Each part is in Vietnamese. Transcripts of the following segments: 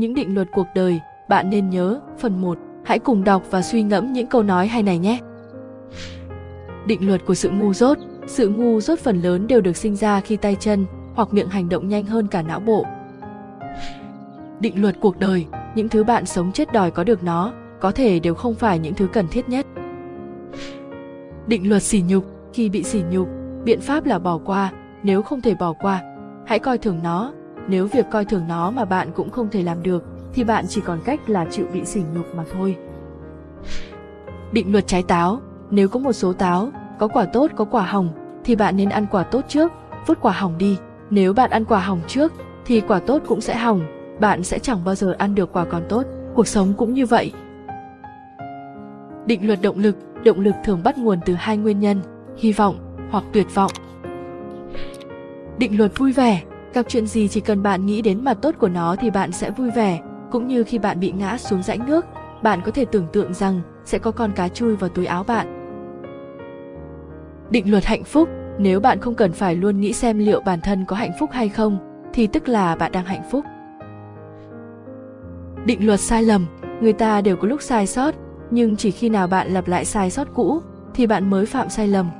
những định luật cuộc đời, bạn nên nhớ, phần 1, hãy cùng đọc và suy ngẫm những câu nói hay này nhé. Định luật của sự ngu dốt, sự ngu dốt phần lớn đều được sinh ra khi tay chân hoặc miệng hành động nhanh hơn cả não bộ. Định luật cuộc đời, những thứ bạn sống chết đòi có được nó, có thể đều không phải những thứ cần thiết nhất. Định luật sỉ nhục, khi bị sỉ nhục, biện pháp là bỏ qua, nếu không thể bỏ qua, hãy coi thường nó, nếu việc coi thường nó mà bạn cũng không thể làm được, thì bạn chỉ còn cách là chịu bị sỉ nhục mà thôi. Định luật trái táo, nếu có một số táo, có quả tốt có quả hỏng, thì bạn nên ăn quả tốt trước, vứt quả hỏng đi. Nếu bạn ăn quả hỏng trước, thì quả tốt cũng sẽ hỏng, bạn sẽ chẳng bao giờ ăn được quả còn tốt. Cuộc sống cũng như vậy. Định luật động lực, động lực thường bắt nguồn từ hai nguyên nhân, hy vọng hoặc tuyệt vọng. Định luật vui vẻ, gặp chuyện gì chỉ cần bạn nghĩ đến mặt tốt của nó thì bạn sẽ vui vẻ, cũng như khi bạn bị ngã xuống rãnh nước, bạn có thể tưởng tượng rằng sẽ có con cá chui vào túi áo bạn. Định luật hạnh phúc, nếu bạn không cần phải luôn nghĩ xem liệu bản thân có hạnh phúc hay không, thì tức là bạn đang hạnh phúc. Định luật sai lầm, người ta đều có lúc sai sót, nhưng chỉ khi nào bạn lặp lại sai sót cũ thì bạn mới phạm sai lầm.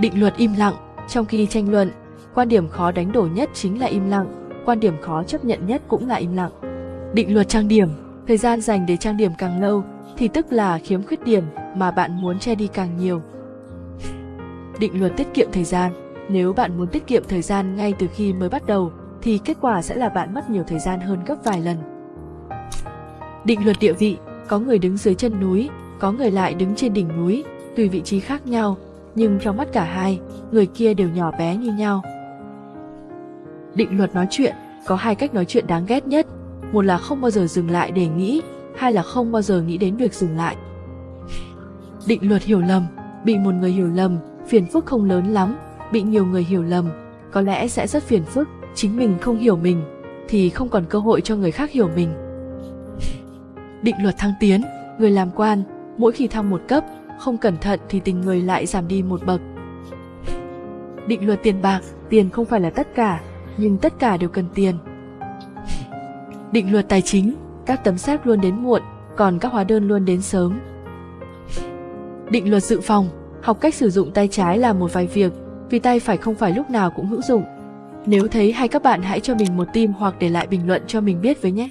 Định luật im lặng, trong khi tranh luận, quan điểm khó đánh đổi nhất chính là im lặng, quan điểm khó chấp nhận nhất cũng là im lặng. Định luật trang điểm, thời gian dành để trang điểm càng lâu thì tức là khiếm khuyết điểm mà bạn muốn che đi càng nhiều. Định luật tiết kiệm thời gian, nếu bạn muốn tiết kiệm thời gian ngay từ khi mới bắt đầu thì kết quả sẽ là bạn mất nhiều thời gian hơn gấp vài lần. Định luật địa vị, có người đứng dưới chân núi, có người lại đứng trên đỉnh núi, tùy vị trí khác nhau, nhưng trong mắt cả hai, người kia đều nhỏ bé như nhau. Định luật nói chuyện, có hai cách nói chuyện đáng ghét nhất, một là không bao giờ dừng lại để nghĩ, hai là không bao giờ nghĩ đến việc dừng lại. Định luật hiểu lầm, bị một người hiểu lầm, phiền phức không lớn lắm, bị nhiều người hiểu lầm, có lẽ sẽ rất phiền phức, chính mình không hiểu mình, thì không còn cơ hội cho người khác hiểu mình. Định luật thăng tiến, người làm quan, mỗi khi thăng một cấp, không cẩn thận thì tình người lại giảm đi một bậc. Định luật tiền bạc, tiền không phải là tất cả, nhưng tất cả đều cần tiền. Định luật tài chính, các tấm séc luôn đến muộn, còn các hóa đơn luôn đến sớm. Định luật dự phòng, học cách sử dụng tay trái là một vài việc, vì tay phải không phải lúc nào cũng hữu dụng. Nếu thấy hay các bạn hãy cho mình một tim hoặc để lại bình luận cho mình biết với nhé.